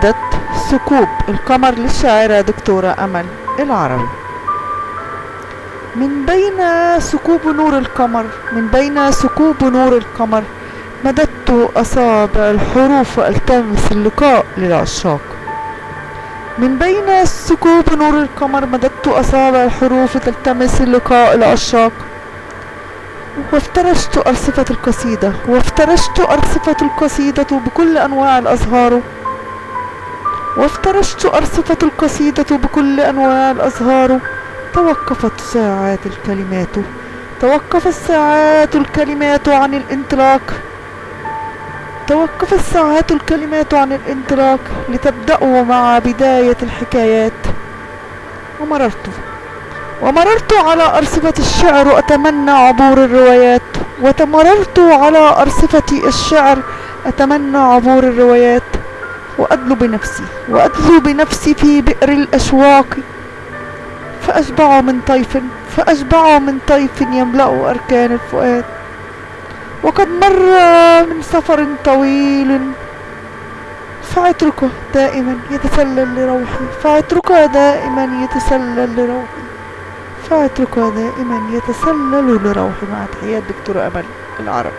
قصيدة ثقوب القمر للشاعرة دكتورة أمل العربي من بين ثقوب نور القمر من بين ثقوب نور القمر مددت أصابع الحروف وألتمس اللقاء للعشاق. من بين ثقوب نور القمر مددت أصابع الحروف تلتمس اللقاء العشاق وافترشت أرصفة القصيدة وافترشت أرصفة القصيدة بكل أنواع الأزهار. وافترشت أرصفة القصيدة بكل أنواع الأزهار. توقفت ساعات الكلمات. توقفت ساعات الكلمات عن الإنطلاق. توقفت ساعات الكلمات عن الإنطلاق لتبدأوا مع بداية الحكايات. ومررت. ومررت على أرصفة الشعر أتمنى عبور الروايات. وتمررت على أرصفة الشعر أتمنى عبور الروايات. وأدلو بنفسي وأدلو بنفسي في بئر الأشواق. فأشبع من طيف فأشبع من طيف يملأ أركان الفؤاد. وقد مر من سفر طويل فعطرك دائما يتسلل لروحي. فعطرك دائما يتسلل لروحي. فعطرك دائما يتسلل لروحي. مع تحيات دكتورة أمل العرب.